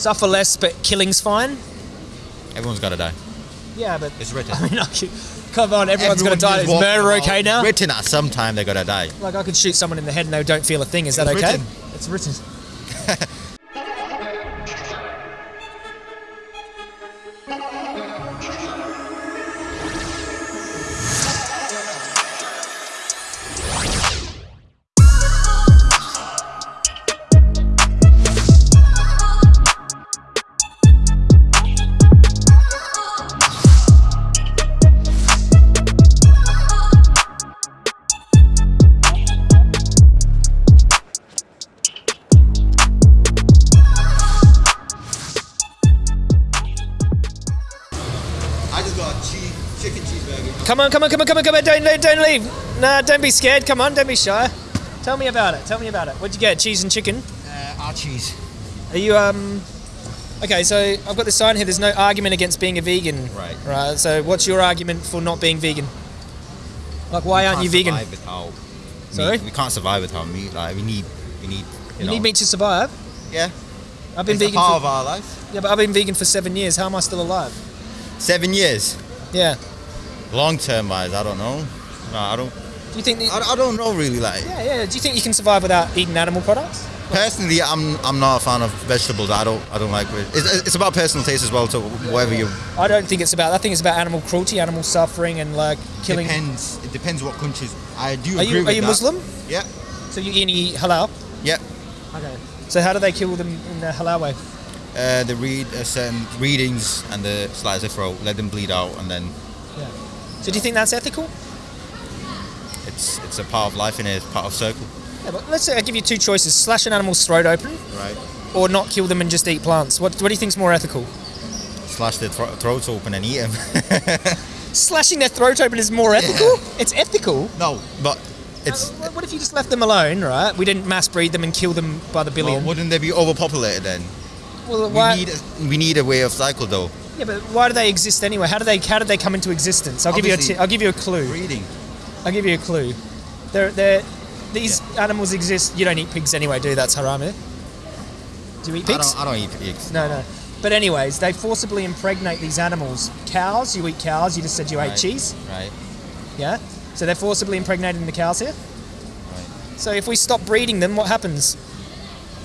Suffer less, but killing's fine. Everyone's gotta die. Yeah, but It's written. I mean, I could, come on, everyone's Everyone gonna die. Is murder okay now? Written uh, at some time they're gonna die. Like I could shoot someone in the head and they don't feel a thing. Is that okay? written. It's written. Come on, come on, come on, come on, come on! Don't, don't, don't leave. Nah, don't be scared. Come on, don't be shy. Tell me about it. Tell me about it. What'd you get? Cheese and chicken. Uh, our cheese. Are you um? Okay, so I've got this sign here. There's no argument against being a vegan. Right. Right. So what's your argument for not being vegan? Like, why aren't you vegan? Without Sorry? meat. We can't survive without meat. Like we need, we need. You, You know, need meat to survive. Yeah. I've been It's vegan. part For, of our life. yeah, but I've been vegan for seven years. How am I still alive? Seven years. Yeah. Long term wise, I don't know. No, I don't. Do you think? I, I don't know really. Like yeah, yeah. Do you think you can survive without eating animal products? personally, I'm I'm not a fan of vegetables. I don't I don't like. it. It's, it's about personal taste as well. So whatever you I don't think it's about. I think it's about animal cruelty, animal suffering, and like killing. depends. It depends what countries. I do Are you are you that. Muslim? Yeah. So you eat halal? Yeah. Okay. So how do they kill them in the halal way? Uh, they read uh, certain readings and the slice their throat, let them bleed out, and then Yeah. So do you think that's ethical? it's it's a part of life and it's part of circle. Yeah, but let's say I give you two choices: slash an animal's throat open, Right. or not kill them and just eat plants. What What do you think's more ethical? Slash their thro- throats open and eat them. Slashing their throat open is more ethical. It's ethical. no, but it's. Uh, what if you just left them alone, right? We didn't mass breed them and kill them by the Well, billion. wouldn't they be overpopulated then? Well, We why? need a, we need a way of cycle though. Yeah, but why do they exist anyway? How do they How did they come into existence? I'll give you a Obviously- t- I'll give you a clue. Breeding. I'll give you a clue. They're, they're, these animals exist. You don't eat pigs anyway, do you? That's haram. eh? Do you eat I pigs? don't, I don't eat pigs. No, no. But anyways, they forcibly impregnate these animals. Cows, you eat cows. You just said you ate cheese. Right. Yeah. So they're forcibly impregnating the cows here. Right. So if we stop breeding them, what happens?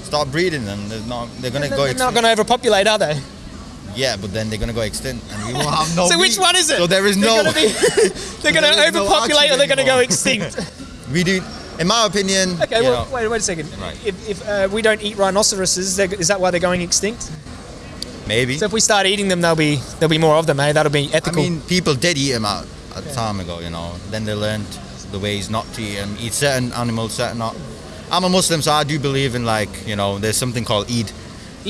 Stop breeding them. They're not. They're gonna They're, go. they're not going to overpopulate, are they? Yeah, but then they're gonna go extinct, and we will have no. so which one is it? So there is they're no. Gonna be, they're going to is no overpopulate, or they're going to go extinct. we do. In my opinion. okay. Well, know, wait, wait a second. Right. If, if uh, we don't eat rhinoceroses, is that why they're going extinct? maybe. So if we start eating them, there'll be there'll be more of them. Hey, that'll be ethical. I mean, people did eat them out a time ago, you know. Then they learned the ways not to eat them. Eat certain animals, certain not. I'm a Muslim, so I do believe in like you know. There's something called Eid.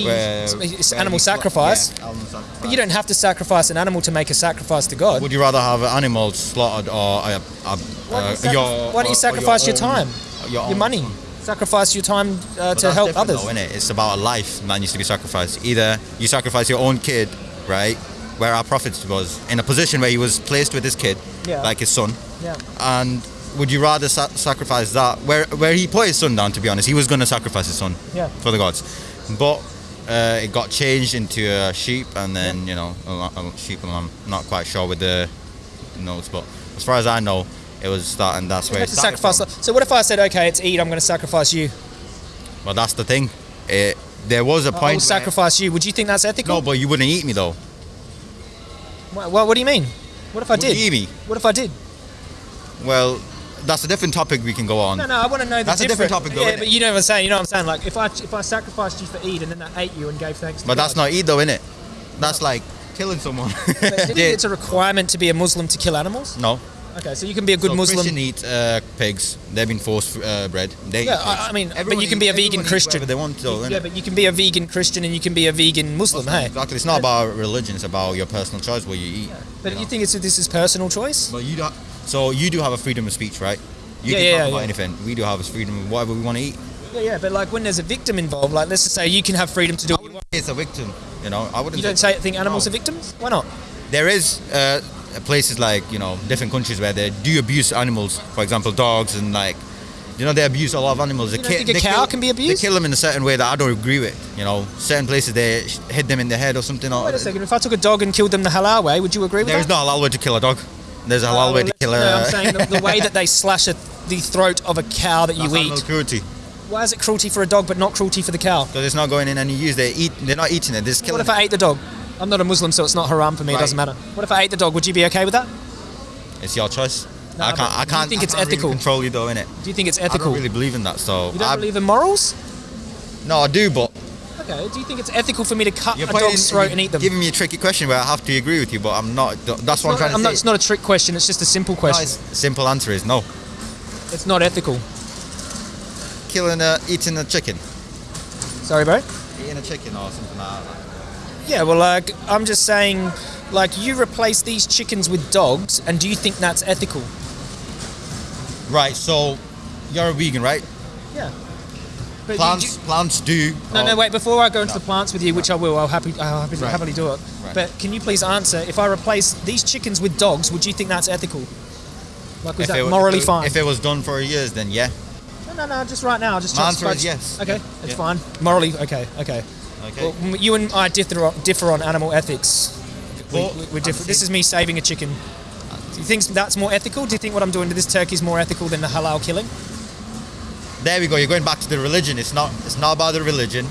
Where- It's- where animal sacrifice. Yeah, animal sacrifice. but you don't have to sacrifice an animal to make a sacrifice to God. Would you rather have an animal slaughtered or a, a, Why don't uh, you, your? why don't you sacrifice your, own- time, your, your money? Sacrifice your time uh, to help others. Though, innit? It's about a life that needs to be sacrificed. Either you sacrifice your own kid, right, where our prophet was in a position where he was placed with his kid, Yeah. like his son, Yeah. and would you rather sa- sacrifice that where where he put his son down? To be honest, he was going to sacrifice his son Yeah. for the gods, but uh, it got changed into a sheep, and then you know a, a sheep. And I'm not quite sure with the notes, but as far as I know, it was that, and that's You where it started sacrifice. from. So what if I said, okay, it's Eid, I'm going to sacrifice you. Well, that's the thing. It, there was a point. I will sacrifice you. Would you think that's ethical? No, but you wouldn't eat me though. What, what, what do you mean? What if I Would did? eat me? What if I did? Well, that's a different topic we can go on. No, no, I want to know the That's a different topic though, Yeah, but you know what I'm saying. You know what I'm saying. Like if I if I sacrificed you for Eid and then I ate you and gave thanks. To But that's not eat though, innit? That's like killing someone. Yeah. it's a requirement to be a Muslim to kill animals? no. Okay, so you can be a good so Muslim. Christian eat uh, pigs. They've been forced uh, bred. They Yeah. I, I mean, but you can be a vegan Christian. they want to, You- yeah, but you can be a vegan Christian and you can be a vegan Muslim. Hey, Exactly. It's not about religion. It's about your personal choice what you eat. but you you know. think it's this is personal choice? But you don't. So you do have a freedom of speech, right? You Yeah, can yeah, talk about yeah. anything. We do have a freedom of whatever we want to eat. Yeah, yeah, but like when there's a victim involved, like let's just say you can have freedom to do. What you, want. It's a victim. You know, I wouldn't. you don't say think animals are victims? Why not? There is uh, places like you know different countries where they do abuse animals. For example, dogs and like You know, they abuse a lot of animals. They You don't think a cow can be abused? They kill them in a certain way that I don't agree with. You know, certain places they hit them in the head or something. Or, Wait a second. If I took a dog and killed them the halal way, would you agree with There's that? no halal way to kill a dog. There's a halal Uh, way to kill a. No, I'm saying the, the way that they slash at the throat of a cow that you That's eat. cruelty Why is it cruelty for a dog but not cruelty for the cow? because it's not going in any use. They eat. They're not eating it. They're just What killing if I ate the dog? I'm not a Muslim, so it's not haram for me. It doesn't matter. What if I ate the dog? Would you be okay with that? It's your choice. Nah, I can't. I do you can't. think I it's can't really ethical? control you though, innit? Do you think it's ethical? I don't really believe in that. So you don't I, believe in morals? no, I do, but Okay. Do you think it's ethical for me to cut you're a dog's throat and eat them? Giving me a tricky question where I have to agree with you, but I'm not. That's what I'm trying to I'm say. not, it's not a trick question. It's just a simple question. it's- simple answer is no. it's not ethical. Killing a, eating a chicken, Sorry, bro. eating a chicken or something like that. Yeah. Well, like I'm just saying, like you replace these chickens with dogs, and do you think that's ethical? Right. So you're a vegan, right? Yeah. But you- Plants, plants do. No, oh, no, wait. Before I go into No. the plants with you, which I will, I'll happy, I'll happy, Right. happily do it. Right. But can you please answer? If I replace these chickens with dogs, would you think that's ethical? Like, was If that it morally it- fine? If it was done for years, then yeah. no, no, no. Just right now. Just My answer is yes. Okay, Yeah. it's Yeah. fine. Morally, okay, okay. Okay. Well, you and I differ on, differ on animal ethics. We, Well, we, we're different. This is me saving a chicken. Do you think that's more ethical? Do you think what I'm doing to this turkey is more ethical than the halal killing? There we go. You're going back to the religion. It's not. It's not about the religion.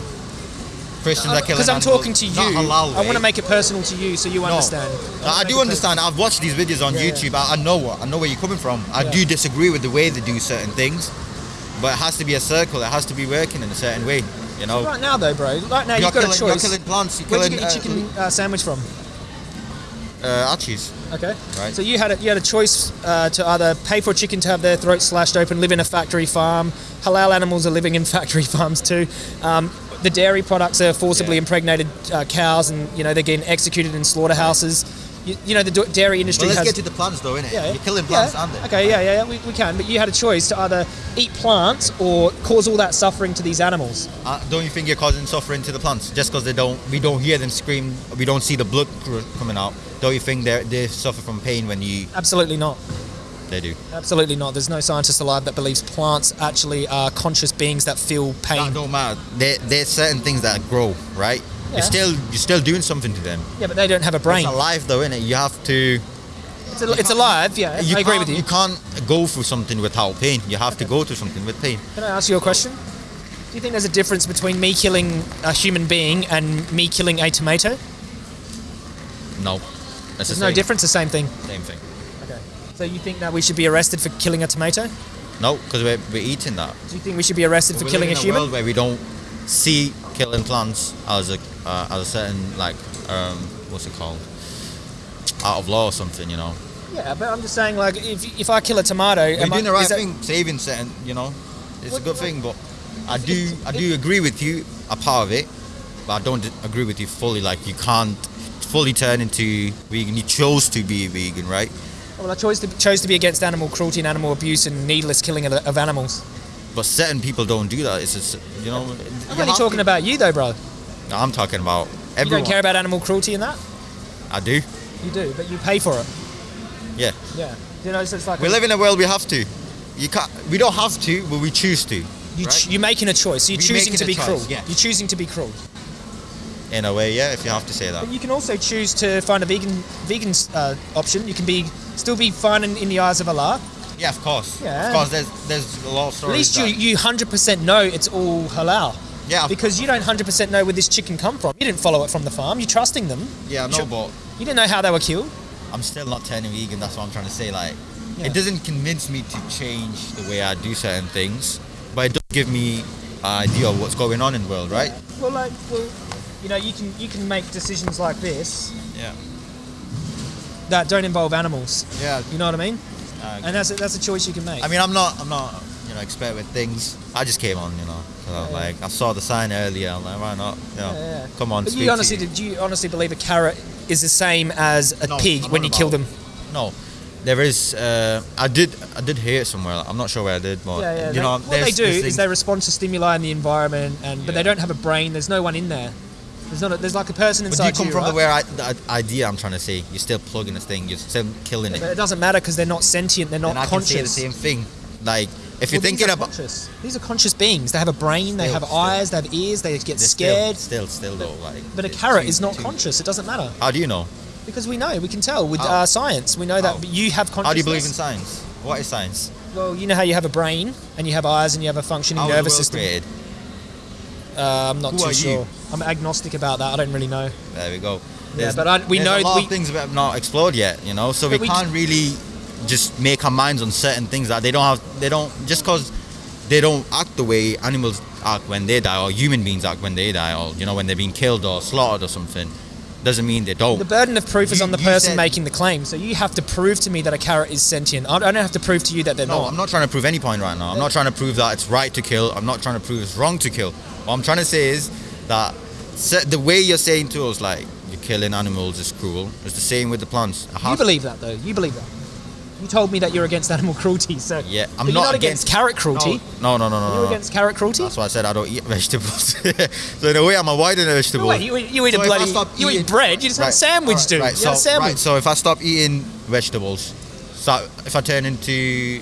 Christians are killing Because I'm animals, talking to you. I want to make it personal to you, so you No. understand. No, wanna I do understand. I've watched these videos on Yeah, yeah. YouTube. I, I know what I know where you're coming from. I Yeah. do disagree with the way they do certain things, but it has to be a circle. It has to be working in a certain way. You know, Right now, though, bro. Right now, you're, you've got killing, a you're killing plants. You're Where'd killing you get your chicken uh, sandwich from? Uh, Archie's. Okay. Right. So you had a, you had a choice uh, to either pay for a chicken to have their throat slashed open, live in a factory farm. Halal animals are living in factory farms too. Um, the dairy products are forcibly Yeah. impregnated uh, cows, and you know they're getting executed in slaughterhouses. You, you know the dairy industry Well, let's has. get to the plants though, innit? yeah, You're killing yeah. plants, aren't they? Okay, yeah, yeah, yeah, we, we can. But you had a choice to either eat plants or cause all that suffering to these animals. Uh, don't you think you're causing suffering to the plants just because they don't? We don't hear them scream. We don't see the blood coming out. Don't you think they they suffer from pain when you? Absolutely not. They do. Absolutely not. There's no scientist alive that believes plants actually are conscious beings that feel pain. That don't matter. There, there's certain things that grow, right? Yeah. You're still you're still doing something to them. Yeah, but they don't have a brain. It's alive though, innit? You have to. It's, a, it's alive, yeah. You I agree can't- with you. You can't go through something without pain. You have to go through something with pain. Can I ask you a question? Do you think there's a difference between me killing a human being and me killing a tomato? No. That's There's the no difference, the same thing. Same thing. Okay. So you think that we should be arrested for killing a tomato? No, because we're, we're eating that. Do you think we should be arrested for killing a in human? world where we don't see killing plants as a uh, as a certain like um, what's it called out of law or something. You know, Yeah, but I'm just saying, like, if, if I kill a tomato, you're am I- doing the right is that- thing, saving certain. You know, it's What- a good thing, but I do I do agree with you a part of it, but I don't agree with you fully. Like you can't fully turn into vegan. You chose to be vegan, right? Well, I chose to, chose to be against animal cruelty and animal abuse and needless killing of, of animals. But certain people don't do that. It's just you know. I'm only talking about you, though, bro. No, I'm talking about You everyone. don't care about animal cruelty and that? I do. You do, but you pay for it. Yeah. Yeah. You know, so it's like We live in a world we have to. You can't. We don't have to, but we choose to. you right? ch- you're making a choice. You're We choosing to be choice, cruel. yeah. You're choosing to be cruel. In a way, yeah. If you have to say that. But you can also choose to find a vegan vegan uh, option. You can be still be fine in, in the eyes of Allah. Yeah, of course. Yeah. Of course, there's there's a lot of stories. At least you that- you hundred percent know it's all halal Yeah. because you don't hundred percent know where this chicken come from. You didn't follow it from the farm. You're trusting them. yeah, you should- but You didn't know how they were killed. I'm still not turning vegan. That's what I'm trying to say. Like, Yeah. it doesn't convince me to change the way I do certain things, but it does give me an idea of what's going on in the world, right? Well, like, well, you know, you can you can make decisions like this Yeah. that don't involve animals. Yeah. You know what I mean? Uh, And that's a, that's a choice you can make. I mean, I'm not, I'm not, you know, expert with things. I just came on, you know. So Yeah, yeah. like, I saw the sign earlier. I'm like, why not? You know, Yeah, yeah. come on. but you honestly, you. did you honestly believe a carrot is the same as a No, pig I'm when you kill them? No, there is. Uh, I did. I did hear it somewhere. I'm not sure where I did, but Yeah, yeah. you they- know, what they do is they respond to stimuli in the environment, and but they don't have a brain. There's no one in there. There's not. A, there's like a person inside. But you come from right? the where I, the idea I'm trying to say? You're still plugging this thing. You're still killing But it. it doesn't matter because they're not sentient. They're not and I can say the same thing. Like if you're thinking about conscious. These are conscious beings. They have a brain. They have still. eyes. They have ears. They get scared. still, still, still though, like. but a carrot too- is not too- conscious. It doesn't matter How do you know? because we know. We can tell with uh, science. We know that you have consciousness. How do you believe in science? What is science? Well, you know how you have a brain and you have eyes and you have a functioning How nervous system. Uh, I'm not Who too are you? I'm agnostic about that. I don't really know. There we go. Yeah, but I- we there's know a lot we- of things that have not explored yet, you know. So we we- can't really just make our minds on certain things that they don't have. They don't just because they don't act the way animals act when they die, or human beings act when they die, or you know when they're being killed or slaughtered or something, doesn't mean they don't. The burden of proof is on the person making the claim. So you have to prove to me that a carrot is sentient. I don't have to prove to you that they're No, not. I'm not trying to prove any point right now. I'm not trying to prove that it's right to kill. I'm not trying to prove it's wrong to kill. What I'm trying to say is that the way you're saying to us, like you're killing animals is cruel. It's the same with the plants. You believe that though. You believe that. You told me that you're against animal cruelty. So Yeah, I'm you're not, not against carrot cruelty. No, no, no, no, no. you no. against carrot cruelty? That's why I said I don't eat vegetables. so in a way, I'm avoiding No, vegetables. wait, you, you eat So a bloody. You eat bread. You just have a sandwich, alright, dude. Right, you so, a sandwich. right, so if I stop eating vegetables, so if I turn into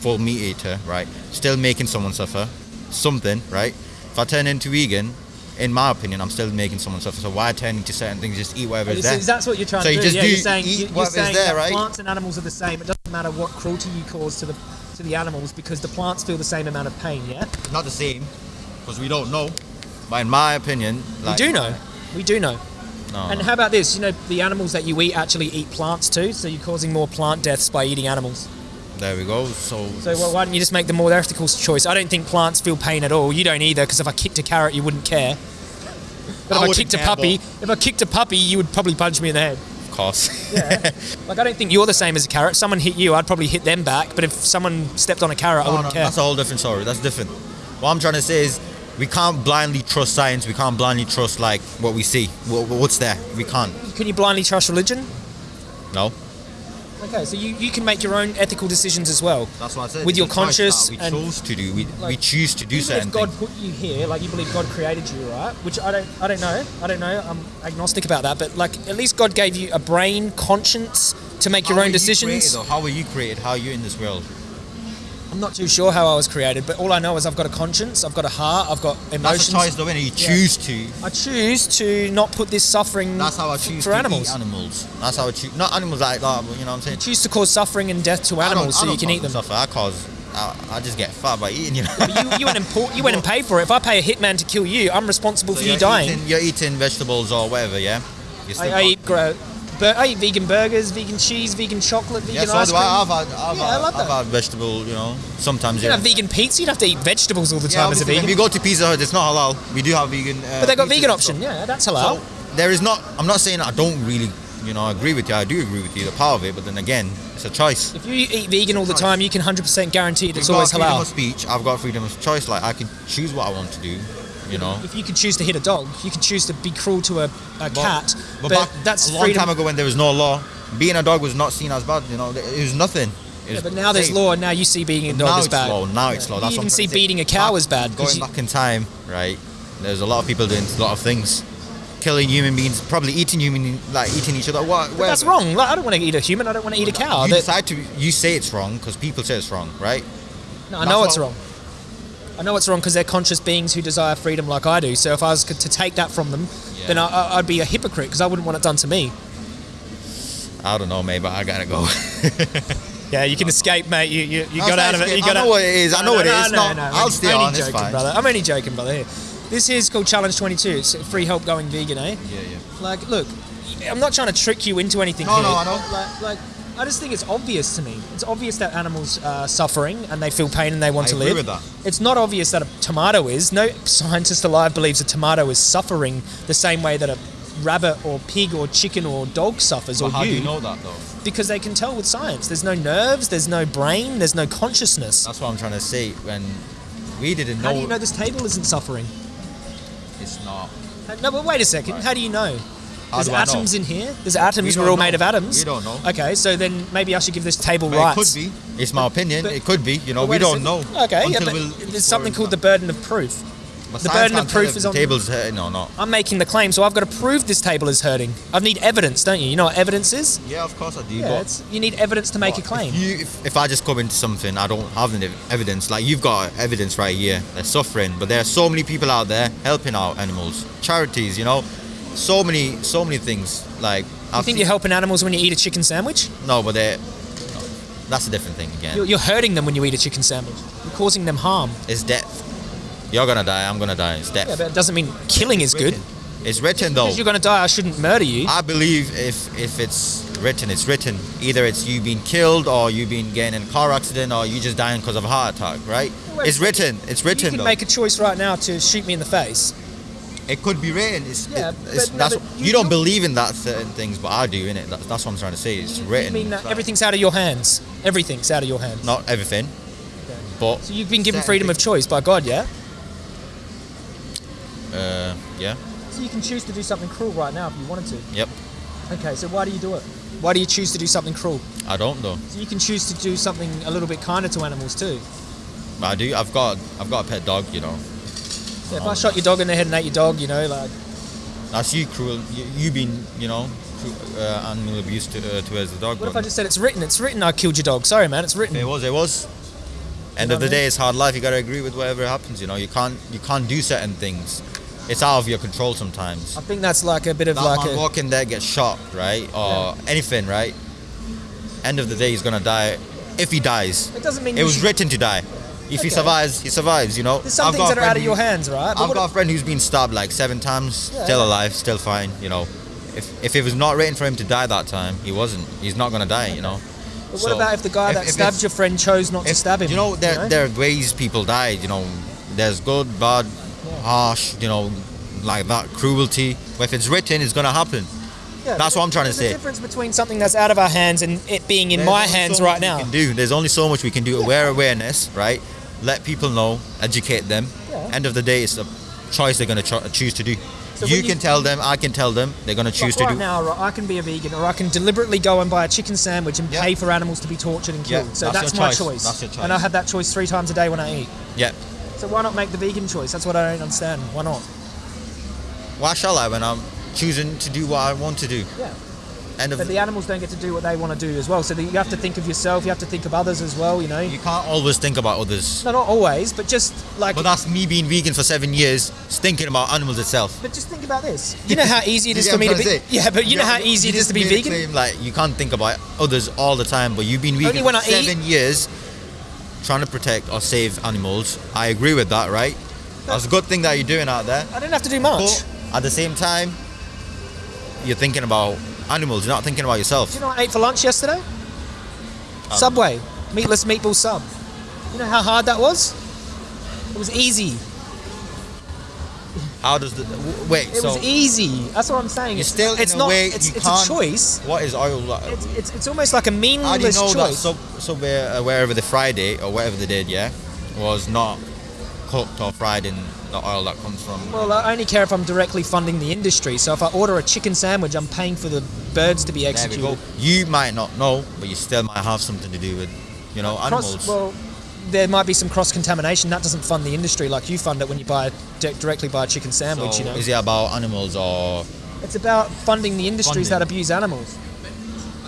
full meat eater, right, still making someone suffer, something, right? If I turn into vegan, in my opinion, I'm still making someone suffer. So why turn to certain things? Just eat whatever is So there. that's what you're trying So to you do. just yeah, do you're saying, eat you- you're whatever's saying there, right? plants and animals are the same. It doesn't matter what cruelty you cause to the to the animals because the plants feel the same amount of pain. Yeah, Not the same, because we don't know. But in my opinion, like, we do know. We do know. No, And how about this? You know, the animals that you eat actually eat plants too, so you're causing more plant deaths by eating animals. There we go. So, So well, why don't you just make the more ethical choice? I don't think plants feel pain at all. You don't either, because if I kicked a carrot, you wouldn't care. But I if I kicked a puppy, if I kicked a puppy, you would probably punch me in the head. of course. Yeah. like I don't think you're the same as a carrot. If someone hit you, I'd probably hit them back. But if someone stepped on a carrot, I wouldn't no, care. that's a whole different story. That's different. What I'm trying to say is, we can't blindly trust science. We can't blindly trust like what we see. What, what's there? We can't. Can you blindly trust religion? No. Okay, so you, you can make your own ethical decisions as well. That's what I said. With It's your a choice conscious that we chose to do. We, we choose to do Even certain if God things. put you here, like you believe God created you, right? Which I don't, I don't know. I don't know. I'm agnostic about that. But like, at least God gave you a brain, conscience to make your own decisions. created. How were you created? How are you in this world? I'm not too sure how I was created, but all I know is I've got a conscience, I've got a heart, I've got That's emotions. a choice, though, innit? You Yeah. choose to. I choose to not put this suffering That's how I choose for to animals. eat animals. That's how I choose. Not animals like that, but you know what I'm saying. choose to cause suffering and death to animals so you can eat them. Suffer. I cause. I, I just get fat by eating. You know. But you, you went and you went and paid for it. If I pay a hitman to kill you, I'm responsible So for you dying. Eating, you're eating vegetables or whatever, yeah. I, I eat gro- bur- I eat vegan burgers, vegan cheese, vegan chocolate, vegan Yeah, so ice cream. I. I've had, I've, Yeah, I had, love I've had vegetable, you know, sometimes. you Yeah. have vegan pizza. You'd have to eat vegetables all the yeah, time as a vegan. when we go to Pizza Hut, it's not halal. We do have vegan. Uh, but they got vegan option. Yeah, that's halal. So there is not. I'm not saying I don't really, you know, agree with you. I do agree with you, the power of it. But then again, it's a choice. if you eat vegan all the time, you can 100% guarantee it's You've always got freedom halal. of speech. I've got freedom of choice. Like I can choose what I want to do. You know. If you could choose to hit a dog, you could choose to be cruel to a, a cat. But, But, that's a long freedom. time ago when there was no law, being a dog was not seen as bad. You know, it was nothing. It Yeah, but now there's safe. law, and now you see being a dog now as bad. law. Now it's law. You That's what even I'm see trying to say. beating a cow Back- as bad. Going you- back in time, right? There's a lot of people doing a lot of things, killing human beings, probably eating human, like eating each other. What? but that's wrong. Like, I don't want to eat a human. I don't want to eat a cow. You That- decide to. You say it's wrong because people say it's wrong, right? No, I That's know it's wrong. I know it's wrong because they're conscious beings who desire freedom like I do. So if I was to take that from them, then I, I'd be a hypocrite because I wouldn't want it done to me. I don't know, mate, but I gotta go. Yeah, you can escape, mate. You you, you got out of it. You got I know what it is. I know what it is. No, No, no, I'll I'm stay only on, joking, brother. I'm only joking, brother. Here, this is called Challenge 22. It's free help going vegan, eh? Yeah, yeah. Like, look, I'm not trying to trick you into anything No, here. no, I know. Like, like, I just think it's obvious to me. It's obvious that animals are suffering and they feel pain and they want I to agree live. with that. It's not obvious that a tomato is. No scientist alive believes a tomato is suffering the same way that a rabbit or pig or chicken or dog suffers But or how you, do you know that though? because they can tell with science. There's no nerves, there's no brain, there's no consciousness. That's what I'm trying to see. When we didn't know, How do you know this table isn't suffering? it's not. No, but wait a second. Right. How do you know? There's I know? atoms in here. There's atoms. We We're all made of atoms. We don't know. Okay, so then maybe I should give this table But rights. it could be. It's my opinion. But- it could be. You know, we don't know. Okay, yeah, but we'll there's something called the burden of proof. But the burden of proof is the on. table's hurting or not. I'm making the claim, so I've got to prove this table is hurting. I need evidence, don't you? You know what evidence is? Yeah, of course I do. Yeah, you need evidence to make a claim. If, you, if, if I just come into something, I don't have any evidence. Like you've got evidence right here. They're suffering, but there are so many people out there helping out animals, charities. You know, so many, so many things. Like you think you're helping animals when you eat a chicken sandwich? No, but they're. No, that's a different thing again. You're, you're hurting them when you eat a chicken sandwich. You're causing them harm. It's death. You're gonna die. I'm gonna die. It's death. Yeah, but it doesn't mean killing is good. It's written though. Because you're going to die, I shouldn't murder you. I believe if if it's written, it's written. Either it's you being killed, or you being getting in a car accident, or you just dying because of a heart attack. Right? Wait, it's written. It's written you can though. make a choice right now to shoot me in the face. It could be written. It's, Yeah, it- it's- but no, that's, but you, you- don't you- believe in that certain things, but I do in it. That's, that's what I'm trying to say. It's You written. mean that everything's out of your hands? Everything's out of your hands. Not everything, but So you've been given freedom of choice by God, yeah? uh, yeah, So you can choose to do something cruel right now if you wanted to. yep. Okay, so why do you do it? Why do you choose to do something cruel? I don't though. So you can choose to do something a little bit kinder to animals too. I do. I've got I've got a pet dog. You know, Yeah, if I shot your dog in the head and ate your dog, you know, like that's you cruel. You, you been you know cru- uh, animal abuse to, uh, towards the dog. what if I just said it's written? It's written I killed your dog. Sorry, man, it's written. It was. It was. End know of the I mean? day, it's hard life. You gotta agree with whatever happens. You know, you can't you can't do certain things. It's out of your control sometimes. I think that's like a bit of that like man a. walking there gets shot, right, or anything, right? End of the day, he's gonna die. If he dies, It doesn't mean it you was should- written to die. If he survives, he survives. You know. There's some I've things that are out of your hands, right? But I've got a friend who's been stabbed like seven times, Yeah. still alive, still fine. You know, if if it was not written for him to die that time, he wasn't. He's not gonna die. You know. But what So, about if the guy if- that if stabbed your friend chose not to stab him? You know, there, there are ways people die. You know, there's good, bad, harsh. You know, like that cruelty. But if it's written, it's gonna happen. Yeah, that's what I'm trying to say. difference between something that's out of our hands and it being in There's my hands so right now. Do. There's only so much we can do. Aware awareness, right? Let people know, educate them. Yeah. End of the day, it's a choice they're gonna cho- choose to do. So you can tell them, I can tell them. They're gonna choose Like right to do. now, right, I can be a vegan, or I can deliberately go and buy a chicken sandwich and Yeah. pay for animals to be tortured and Yeah, killed. so that's that's, my choice. choice. That's your choice. And I have that choice three times a day when I eat. Yeah. So why not make the vegan choice? That's what I don't understand. Why not? Why shall I when I'm choosing to do what I want to do? Yeah. But the animals don't get to do what they want to do as well. So you have to think of yourself. You have to think of others as well. You know. You can't always think about others. no, not always, but just like. But that's me being vegan for seven years, thinking about animals itself. But just think about this. You know how easy it is for me to be. to? Yeah, but you know how easy it is to be vegan. claim, like you can't think about others all the time, but you've been vegan Only when for I eat. seven years, trying to protect or save animals. I agree with that, right? That's a good thing that you're doing out there. I don't have to do much. But at the same time, you're thinking about animals. You're not thinking about yourself. Do you know what I ate for lunch yesterday? Um, Subway, meatless meatball sub. You know how hard that was? It was easy. How does the wait? It so was easy. That's what I'm saying. It's, still in it's a not. way it's it's a choice. What is oil? like? It's, it's, it's almost like a How do you meaningless know that choice. sub, Subway, uh, wherever the Friday or whatever they did, yeah, was not cooked or fried in the oil that comes from? well, I only care if I'm directly funding the industry. So if I order a chicken sandwich, I'm paying for the birds to be executed. You might not know, but you still might have something to do with, you know, animals. Cross, well, there might be some cross contamination. That doesn't fund the industry like you fund it when you buy di- directly buy a chicken sandwich. so you know, is it about animals or? it's about funding the industries Funding. that abuse animals.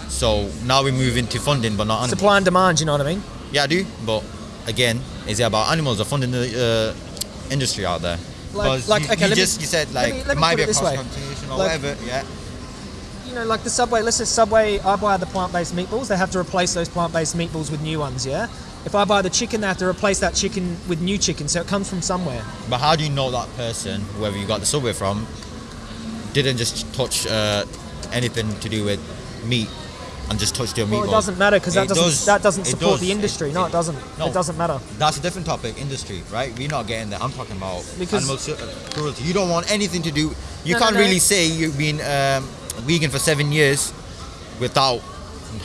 So now we move into funding, but not animals. Supply and demand. You know what I mean? Yeah, I do. But again, is it about animals or funding the uh, industry out there? Like- like, you, okay, you let me- just you said let like me- let it me might be a way. contamination or Like- whatever. Yeah. you know, like the Subway, let's say Subway, I buy the plant-based meatballs, they have to replace those plant-based meatballs with new ones, yeah? If I buy the chicken, they have to replace that chicken with new chicken, so it comes from somewhere. But how do you know that person, whoever you got the subway from, didn't just touch uh, anything to do with meat and just touched your Well, it doesn't matter because that doesn't does. that doesn't support does. the industry. It- no, it- it doesn't. no. It doesn't matter. That's a different topic, industry, right? We're not getting there. I'm talking about Because- animal uh, cruelty. You don't want anything to do. You no, can't no. really say you've been um, vegan for seven years without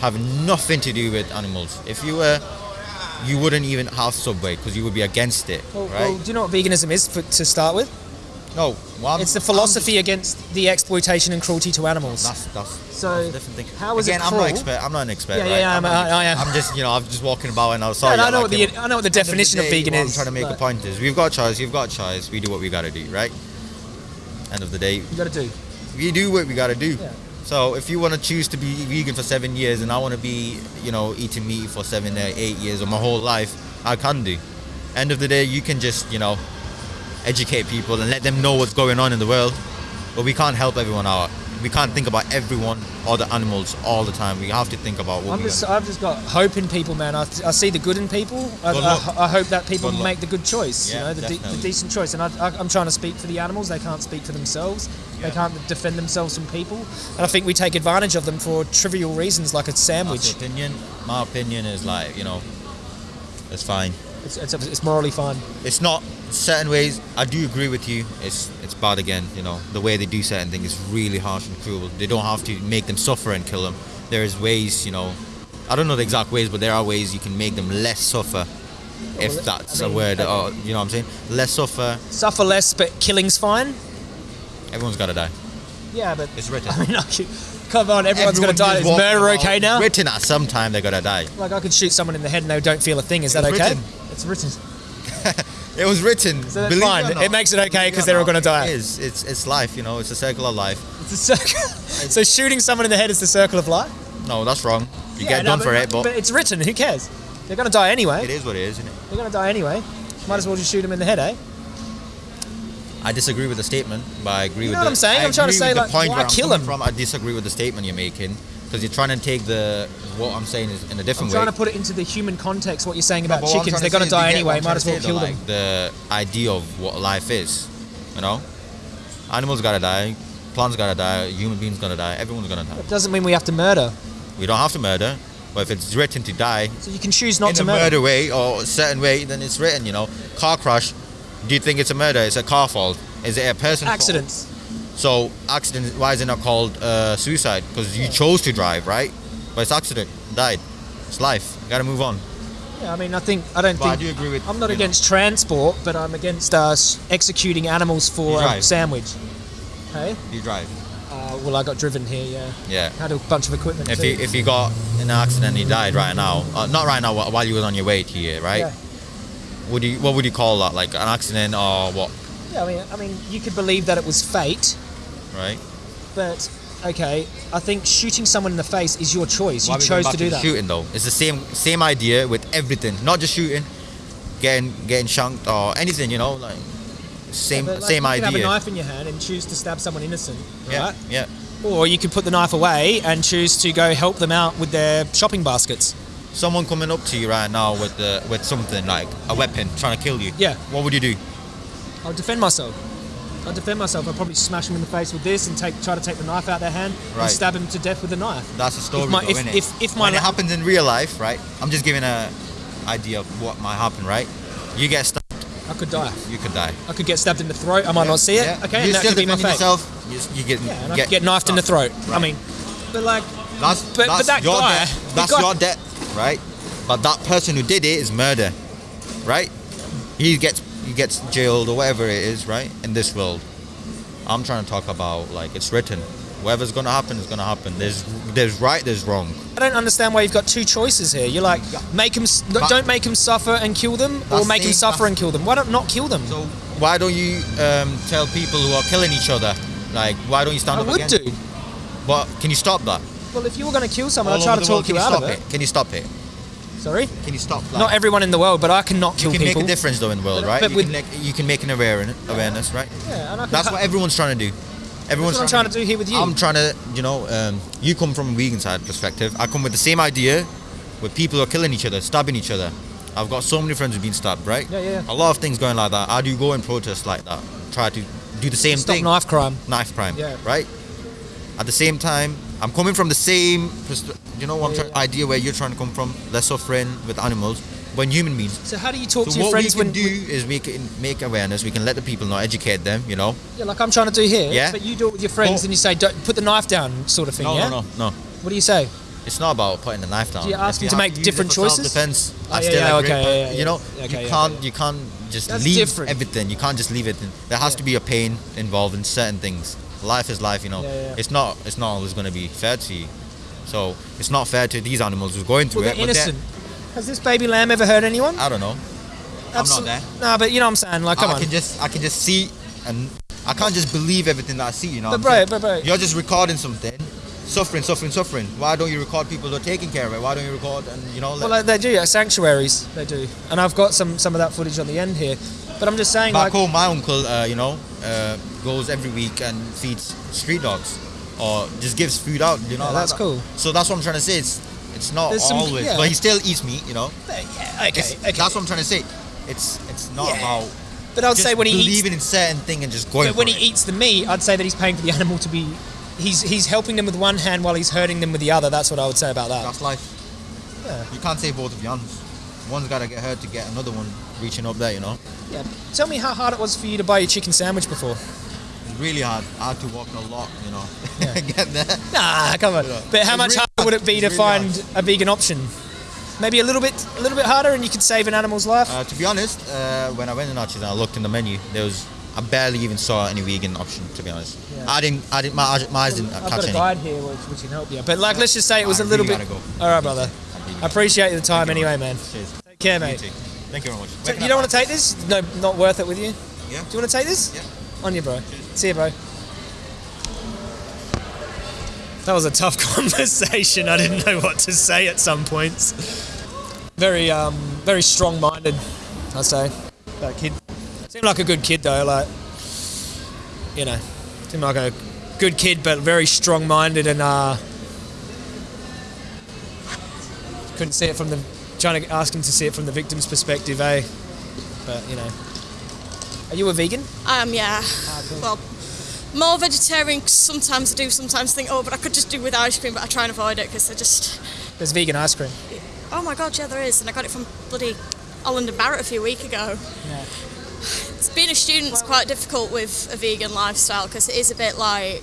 having nothing to do with animals. If you were, you wouldn't even have Subway because you would be against it, Well, right? well, do you know what veganism is for, to start with? no, Well, it's the I'm philosophy against the exploitation and cruelty to animals. That's that's, So, that's a different thing. how is it Again, I'm cruel? not expert. I'm not an expert. Yeah, yeah, right? yeah, I'm, I'm- not- I- I am. I'm just you know I'm just walking about and I was sorry. No, no, I know like what the I know what the End of definition of vegan what is. I'm trying to make but a point is we've got choice. You've got choice. We do what we got to do, right? End of the day, You got to do. we do what we got to do. Yeah. So if you want to choose to be vegan for seven years and I want to be, you know, eating meat for seven, or eight years or my whole life, I can do. End of the day, you can just, you know, educate people and let them know what's going on in the world. But we can't help everyone out. We can't think about everyone or the animals all the time. We have to think about what I'm we just. I've just got hope in people, man. I, I see the good in people. I, I. I hope that people luck. make the good choice. Yeah, you know, the, de- the decent choice. And I, I, I'm trying to speak for the animals. They can't speak for themselves. They can't defend themselves from people. And I think we take advantage of them for trivial reasons, like a sandwich. opinion. My opinion is like, you know, it's fine. It's, it's, it's morally fine. It's not certain ways. I do agree with you. It's it's bad again. You know the way they do certain things is really harsh and cruel. They don't have to make them suffer and kill them. There is ways. You know, I don't know the exact ways, but there are ways you can make them less suffer. If Well, that's I a mean, word, okay. or you know what I'm saying? Less suffer. Suffer less, but killing's fine. Everyone's got to die. Yeah, but It's written. I mean, like, come on, everyone's Everyone gonna die. is Is murder okay now? Written at some time they're gonna die. Like I could shoot someone in the head and they don't feel a thing. Is that okay? written. It's written. It was written. So that's fine. It, It makes it okay because they're all gonna die. It is. It's it's life. You know, it's a circle of life. It's a circle. so shooting someone in the head is the circle of life. No, that's wrong. You Yeah, get no, done but, for it, but, it's written. Who cares? They're gonna die anyway. it is what it is, isn't it? They're gonna die anyway. Might as well just shoot them in the head, eh? I disagree with the statement, but I agree You with know what the, I'm saying? I I'm trying to say, with the like, point why kill him? From. I disagree with the statement you're making because you're trying to take the what I'm saying is in a I'm different trying way. to put it into the human context. What you're saying about but chickens, they're gonna die you get what anyway. Might as well kill them. Like the idea of what life is, you know, animals gotta die, plants gotta die, human beings gonna die, everyone's gonna die. It doesn't mean we have to murder. We don't have to murder, but if it's written to die So you can choose not in to a murder. murder way or a certain way, then it's written. You know, car crash. Do you think it's a murder? It's a car fault. Is it a person? fault? So accident. Why is it not called uh, suicide? Because you chose to drive, right? But it's accident. Died. It's life. You gotta move on. Yeah, I mean, I think I don't But I do agree with. I'm not you know, against transport, but I'm against uh, s- executing animals for a sandwich. Hey, you drive. uh, well, I got driven here. Yeah, Yeah. had a bunch of equipment. If too. you if you got in an accident, and you died right now. Uh, not right now. While you was on your way to here, right? Yeah. Would you what would you call that? Like an accident or what? Yeah, I mean, I mean, you could believe that it was fate, Right? but okay, I think shooting someone in the face is your choice. Why You chose to do that. Shooting though, it's the same same idea with everything, not just shooting, getting getting shanked or anything. You know, like same But, like, same you idea. have a knife in your hand and choose to stab someone innocent, yeah, right? yeah. Or you could put the knife away and choose to go help them out with their shopping baskets. Someone coming up to you right now with the with something like a weapon trying to kill you. Yeah. What would you do? I'll defend myself. I'll defend myself. I'll probably smash them in the face with this and take try to take the knife out of their hand and stab them to death with the knife. That's a story, If my- though, if- innit? if- if my when it happens in real life, right? I'm just giving a idea of what might happen, right? You get stabbed, I could die. you could die. I could get stabbed in the throat. I might not see it. Yeah. Okay, you and that could be my fate. yourself. You, you get Yeah, I get get knifed in the throat. I Right. mean, but like, That's But- that's but that your guy- death. That's guy- your death, right? But that person who did it is murder, right? He gets he gets jailed or whatever it is, right? In this world, I'm trying to talk about like it's written. Whatever's gonna happen is gonna happen. There's there's right, there's wrong. I don't understand why you've got two choices here. You're like, make them, But- don't make them suffer and kill them, or make them the- suffer and kill them. Why don't not kill them? So why don't you um, tell people who are killing each other, like why don't you stand I up would against? do. But can you stop that? Well, if you were going to kill someone, I'd try to world, talk can you out of it. it? Can you stop it? Sorry, Can you stop? Like, not everyone in the world, but I can not kill you can people. make a difference though in the world, But- right? but you, with- can make, you can make an awareness, awareness, right? Yeah, and I That's what everyone's trying to do. Everyone's That's what I'm trying to do here with you. I'm trying to, you know, um, you come from a vegan side perspective. I come with the same idea, where people are killing each other, stabbing each other. I've got so many friends who've been stabbed, right? Yeah, yeah, yeah. A lot of things going like that. I do go and protest like that. Try to do the same Stop thing. knife crime. Knife crime. Yeah. Right. At the same time, I'm coming from the same, you know, what I'm Yeah, yeah. idea where you're trying to come from. Less of friend with animals when human beings. So how do you talk So to your friends? what friends we can when? do is we can make awareness. We can let the people know, educate them. You know. Yeah, like I'm trying to do here. Yeah. But you do it with your friends and you say, don't, put the knife down, sort of thing. No, yeah. no, no, no. What do you say? It's not about putting the knife down. Do you ask them to make different choices? Self-defense. Oh, I yeah, still yeah, okay, yeah, yeah, You know. Okay, you can't you can't just That's leave different. everything. You can't just leave it. There has to be a pain involved in certain things. Life is life, you know. Yeah, yeah. It's not it's not always going to be fair to you. So it's not fair to these animals who's going through Well, it. they're but they're- innocent. Has this baby lamb ever hurt anyone? I don't know. I'm not there. No, but you know what I'm saying. Like, come I on. can just I can just see and I can't just believe everything that I see. You know. But bro, but bro, You're just recording something, suffering, suffering, suffering. Why don't you record people who are taking care of it? Why don't you record and you know? well, like, they do. Yeah, sanctuaries, they do. And I've got some some of that footage on the end here. But I'm just saying, back like, home, my uncle, uh, you know, uh, goes every week and feeds street dogs, or just gives food out. You know, Yeah, that's that. cool. So that's what I'm trying to say. It's it's not There's some- always, yeah. but he still eats meat. You know, yeah, okay, okay. that's what I'm trying to say. It's it's not Yeah. about But I'd say when he eats, believing in certain thing and just going. but when he eats the meat, I'd say that he's paying for the animal to be. He's he's helping them with one hand while he's hurting them with the other. That's what I would say about that. That's life. Yeah. You can't say both of your hands. One's got to get hurt to get another one reaching up there, you know? Yeah. Tell me how hard it was for you to buy your chicken sandwich before. It's really hard. I had to walk a lot, you know, Yeah. get there. Nah, come on. But how It's much really harder hard. would it be It's to really find hard. a vegan option? Maybe a little bit, a little bit harder, and you could save an animal's life. Uh, to be honest, uh, when I went in Archie's and I looked in the menu, there was I barely even saw any vegan option. To be honest, Yeah. I didn't. I didn't. My, my eyes didn't I've catch got a any. guide here which, which can help you. But like, let's just say it was I a little really bit. go. All right, brother. I appreciate the time anyway, man. Cheers. Take care, mate. Thank you very much. So you don't want to take this? No, not worth it with you. Yeah. Do you want to take this? Yeah. On you, bro. See you, bro. That was a tough conversation. I didn't know what to say at some points. Very, um, very strong-minded, I'd say. That kid seemed like a good kid though. Like, you know, seemed like a good kid, but very strong-minded and uh, couldn't see it from the trying to ask him to see it from the victim's perspective, eh? But you know, are you a vegan? Um, yeah. cool. Well, more vegetarian. Sometimes I do. Sometimes think, oh, but I could just do with ice cream. But I try and avoid it because I just. There's vegan ice cream. Oh my god, yeah, there is, and I got it from bloody Holland and Barrett a few weeks ago. Yeah. Being a student's quite difficult with a vegan lifestyle because it is a bit like